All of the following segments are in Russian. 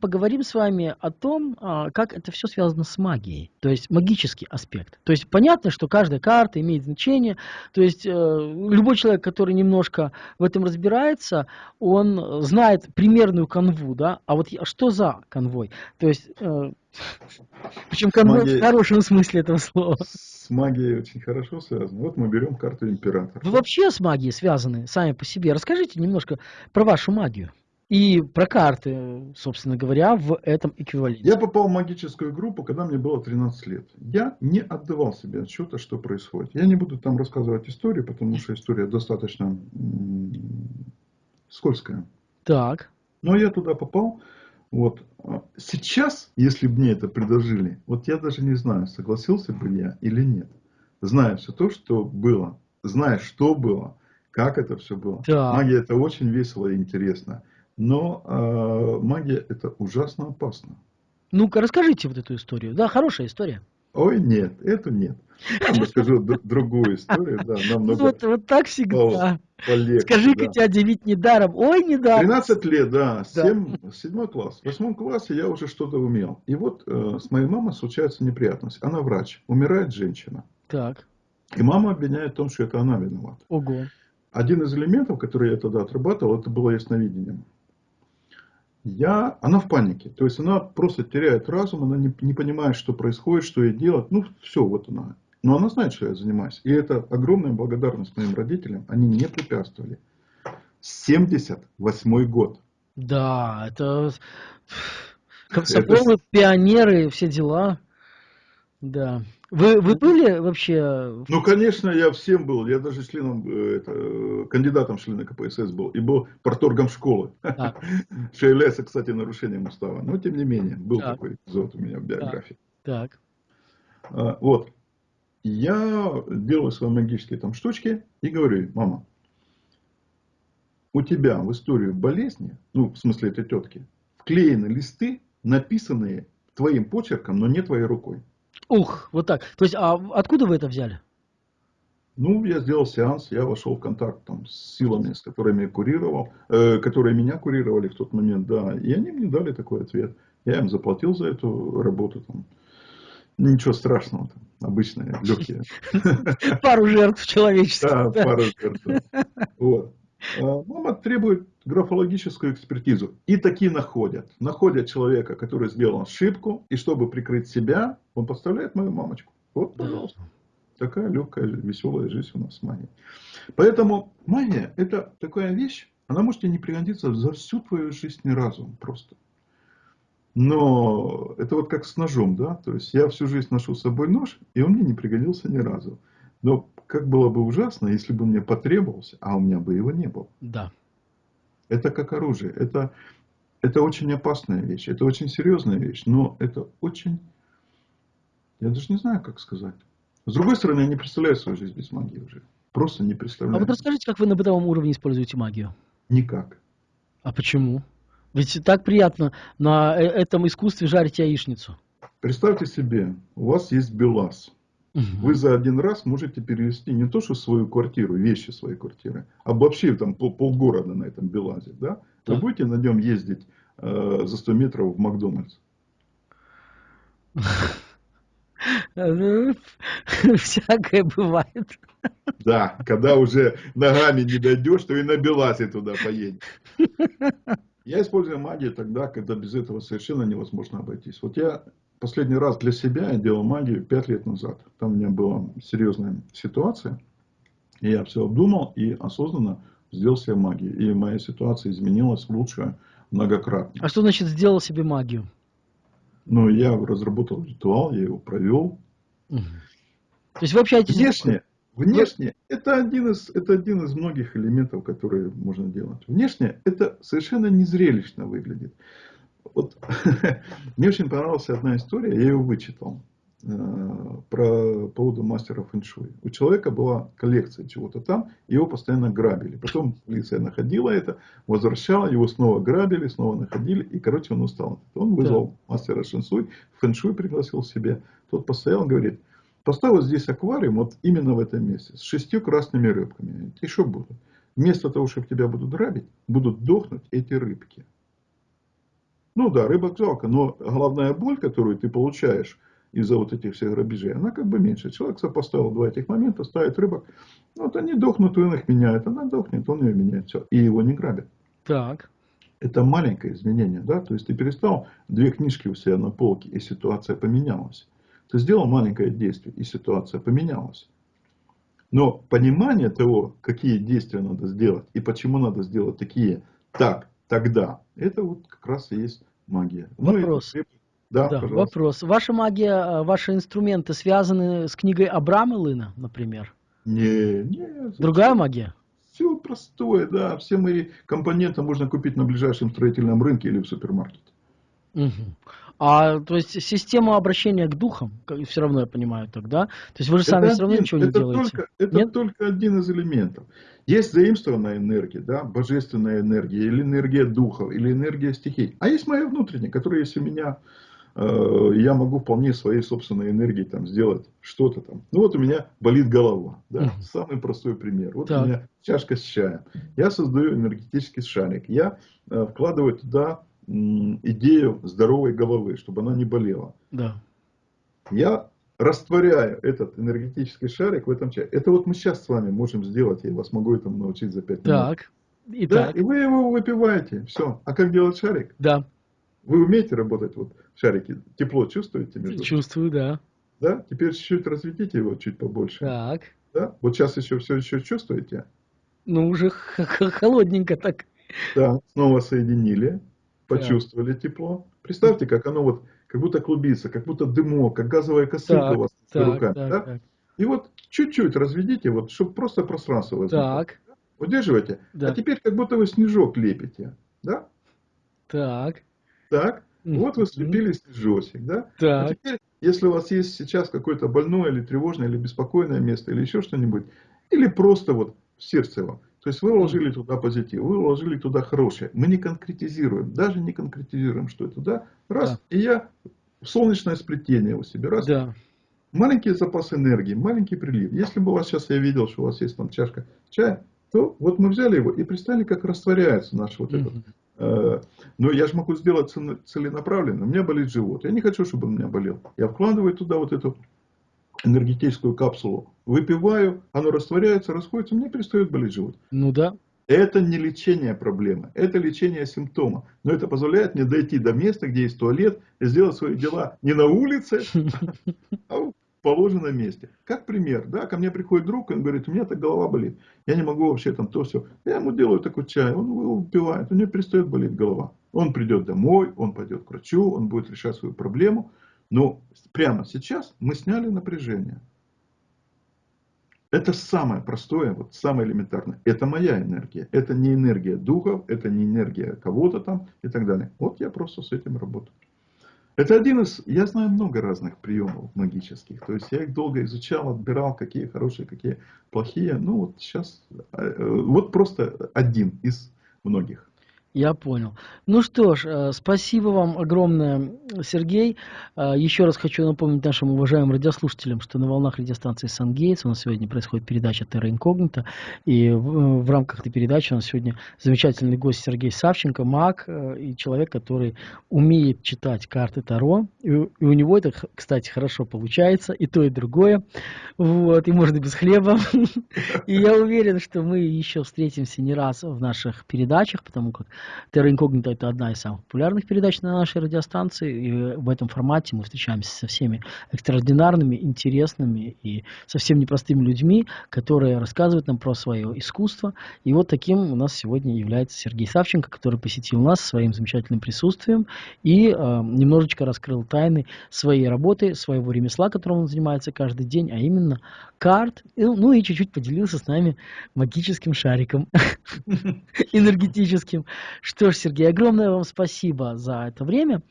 поговорим с вами о том, а, как это все связано с магией, то есть магический аспект. То есть понятно, что каждая карта имеет значение, то есть э, любой человек, который немножко в этом разбирается, он знает примерную канву, да, а вот что за конвой? То есть, э, причем конвой магией, в хорошем смысле этого слова. С магией очень хорошо связано. Вот мы берем карту императора. Вы вообще с магией связаны сами по себе. Расскажите немножко про вашу магию и про карты, собственно говоря, в этом эквиваленте. Я попал в магическую группу, когда мне было 13 лет. Я не отдавал себе отчета, что происходит. Я не буду там рассказывать историю, потому что история достаточно скользкая. Так. Но я туда попал. Вот. Сейчас, если бы мне это предложили, вот я даже не знаю, согласился бы я или нет. Зная все то, что было, зная, что было, как это все было. Да. Магия это очень весело и интересно. Но э, магия это ужасно опасно. Ну-ка, расскажите вот эту историю. Да, хорошая история. Ой, нет, это нет. Я расскажу другую историю. Да, намного вот, вот так всегда. Полегче, Скажи-ка, да. тебя удивить недаром. Ой, недаром. 13 лет, да, 7, да. 7 класс. В 8 классе я уже что-то умел. И вот э, с моей мамой случается неприятность. Она врач, умирает женщина. Так. И мама обвиняет в том, что это она виновата. Ого. Один из элементов, который я тогда отрабатывал, это было ясновидением я, она в панике. То есть она просто теряет разум, она не, не понимает, что происходит, что ей делать. Ну, все, вот она. Но она знает, что я занимаюсь. И это огромная благодарность моим родителям. Они не препятствовали. 78 год. Да, это комсомолы, это... пионеры, все дела. Да. Вы, вы были вообще? Ну, конечно, я всем был. Я даже членом, э, это, кандидатом в члены КПСС был. И был порторгом школы. Что является, кстати, нарушением устава. Но, тем не менее, был так. такой эпизод у меня в биографии. Так. А, вот. Я делаю свои магические там штучки и говорю, мама, у тебя в историю болезни, ну, в смысле этой тетки, вклеены листы, написанные твоим почерком, но не твоей рукой. Ух, вот так. То есть, а откуда вы это взяли? Ну, я сделал сеанс, я вошел в контакт там, с силами, с которыми я курировал, э, которые меня курировали в тот момент, да. И они мне дали такой ответ. Я им заплатил за эту работу. Там. Ничего страшного, там, обычные, легкие. Пару жертв человечества. Да, пару жертв. Вот. Мама требует графологическую экспертизу. И такие находят. Находят человека, который сделал ошибку, и чтобы прикрыть себя, он подставляет мою мамочку. Вот, пожалуйста. Такая легкая, веселая жизнь у нас с магией. Поэтому магия это такая вещь, она может тебе не пригодиться за всю твою жизнь ни разу просто. Но это вот как с ножом, да? То есть я всю жизнь ношу с собой нож, и он мне не пригодился ни разу. Но как было бы ужасно, если бы мне потребовался, а у меня бы его не было. Да. Это как оружие. Это, это очень опасная вещь. Это очень серьезная вещь. Но это очень... Я даже не знаю, как сказать. С другой стороны, я не представляю свою жизнь без магии уже. Просто не представляю. А вот расскажите, как вы на бытовом уровне используете магию? Никак. А почему? Ведь так приятно на э, этом искусстве жарить яичницу. Представьте себе, у вас есть БелАЗ. Угу. Вы за один раз можете перевести не то, что свою квартиру, вещи своей квартиры, а вообще там пол, полгорода на этом Белазе. Да? Вы да. будете на нем ездить э, за 100 метров в Макдональдс? Всякое бывает. Да, когда уже ногами не дойдешь, то и на Белазе туда поедешь. Я использую магию тогда, когда без этого совершенно невозможно обойтись. Вот я Последний раз для себя делал магию 5 лет назад. Там у меня была серьезная ситуация. И я все обдумал и осознанно сделал себе магию. И моя ситуация изменилась в лучшее многократно. А что значит сделал себе магию? Ну, я разработал ритуал, я его провел. Угу. То есть вы общаетесь... Внешне, внешне это, один из, это один из многих элементов, которые можно делать. Внешне это совершенно незрелищно выглядит. Вот мне очень понравилась одна история, я ее вычитал э, про поводу мастера фэншуй. У человека была коллекция чего-то там, его постоянно грабили. Потом полиция находила это, возвращала, его снова грабили, снова находили, и, короче, он устал. Он вызвал да. мастера фэншуй, фэншуй пригласил себе. Тот постоял, говорит, поставь вот здесь аквариум, вот именно в этом месте, с шестью красными рыбками. И что будут? Вместо того, чтобы тебя будут грабить, будут дохнуть эти рыбки. Ну да, рыбок жалко, но головная боль, которую ты получаешь из-за вот этих всех грабежей, она как бы меньше. Человек сопоставил два этих момента, ставит рыбок, ну, вот они дохнут, он их меняет, она дохнет, он ее меняет, все, и его не грабят. Так. Это маленькое изменение, да, то есть ты перестал две книжки у себя на полке, и ситуация поменялась. Ты сделал маленькое действие, и ситуация поменялась. Но понимание того, какие действия надо сделать, и почему надо сделать такие, так, тогда, это вот как раз и есть магия. Вопрос. Ну, и, да, да вопрос. Ваша магия, э, ваши инструменты связаны с книгой Абрама Лына, например? Не, не. Другая магия? Все простое, да. Все мои компоненты можно купить на ближайшем строительном рынке или в супермаркете. Угу. А, то есть, система обращения к духам, все равно я понимаю тогда. То есть, вы же сами это все равно один, ничего не это делаете. Только, это Нет? только один из элементов. Есть заимствованная энергия, да, божественная энергия, или энергия духов, или энергия стихий. А есть моя внутренняя, которая есть у меня. Э, я могу вполне своей собственной энергией там, сделать что-то там. Ну вот у меня болит голова. Да? Самый простой пример. Вот так. у меня чашка с чаем. Я создаю энергетический шарик. Я э, вкладываю туда идею здоровой головы, чтобы она не болела. Да. Я растворяю этот энергетический шарик в этом чае. Это вот мы сейчас с вами можем сделать, я вас могу этому научить за 5 минут. Так. И, да, так. и вы его выпиваете. Все. А как делать шарик? Да. Вы умеете работать вот в шарике? Тепло чувствуете между Чувствую, да. Да? Теперь чуть-чуть разведите его чуть побольше. Так. Да? Вот сейчас еще все еще чувствуете? Ну, уже холодненько так. Да, снова соединили почувствовали так. тепло. Представьте, как оно вот, как будто клубится, как будто дымок, как газовая косынка так, у вас так, руками. Так, да? так. И вот чуть-чуть разведите, вот, чтобы просто пространство возникло. Так. Удерживайте. Да. А теперь как будто вы снежок лепите. Да? Так. Так. Вот вы слепили снежочек, да? А так. А теперь, если у вас есть сейчас какое-то больное или тревожное, или беспокойное место, или еще что-нибудь, или просто вот в сердце вам, то есть вы вложили туда позитив, вы вложили туда хорошее. Мы не конкретизируем, даже не конкретизируем, что это, да? Раз, да. и я солнечное сплетение у себя, раз. Да. Маленький запас энергии, маленький прилив. Если бы у вас сейчас я видел, что у вас есть там чашка чая, то вот мы взяли его и представили, как растворяется наш вот этот. Э, но я же могу сделать целенаправленно. У меня болит живот. Я не хочу, чтобы он у меня болел. Я вкладываю туда вот эту энергетическую капсулу, выпиваю, оно растворяется, расходится, мне перестает болеть живот. Ну да. Это не лечение проблемы, это лечение симптома. Но это позволяет мне дойти до места, где есть туалет, и сделать свои дела не на улице, а в положенном месте. Как пример, да, ко мне приходит друг, он говорит, у меня так голова болит, я не могу вообще там то все. Я ему делаю такой чай, он его выпивает, у него перестает болеть голова. Он придет домой, он пойдет к врачу, он будет решать свою проблему. Но прямо сейчас мы сняли напряжение. Это самое простое, вот самое элементарное. Это моя энергия. Это не энергия духов, это не энергия кого-то там и так далее. Вот я просто с этим работаю. Это один из, я знаю много разных приемов магических. То есть я их долго изучал, отбирал, какие хорошие, какие плохие. Ну вот сейчас, э, вот просто один из многих. Я понял. Ну что ж, э, спасибо вам огромное, Сергей. Э, еще раз хочу напомнить нашим уважаемым радиослушателям, что на волнах радиостанции Сангейтс у нас сегодня происходит передача Терра Инкогнита. И в, в рамках этой передачи у нас сегодня замечательный гость Сергей Савченко, маг э, и человек, который умеет читать карты Таро. И, и у него это, кстати, хорошо получается, и то, и другое. Вот, и можно без хлеба. И я уверен, что мы еще встретимся не раз в наших передачах, потому как Terra Incognita это одна из самых популярных передач на нашей радиостанции. И в этом формате мы встречаемся со всеми экстраординарными, интересными и совсем непростыми людьми, которые рассказывают нам про свое искусство. И вот таким у нас сегодня является Сергей Савченко, который посетил нас своим замечательным присутствием и э, немножечко раскрыл тайны своей работы, своего ремесла, которым он занимается каждый день, а именно карт. Ну и чуть-чуть поделился с нами магическим шариком энергетическим. Что ж, Сергей, огромное вам спасибо за это время.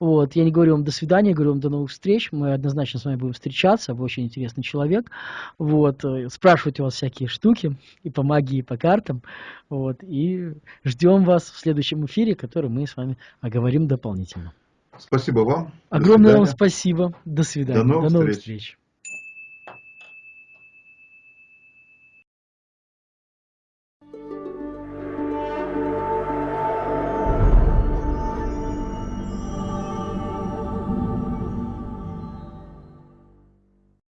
Вот, я не говорю вам до свидания, говорю вам до новых встреч. Мы однозначно с вами будем встречаться. Вы очень интересный человек. Вот, э, спрашивать у вас всякие штуки и по магии, и по картам. Вот, и ждем вас в следующем эфире, который мы с вами оговорим дополнительно. Спасибо вам. Огромное вам спасибо. До свидания. До новых, до новых встреч. встреч.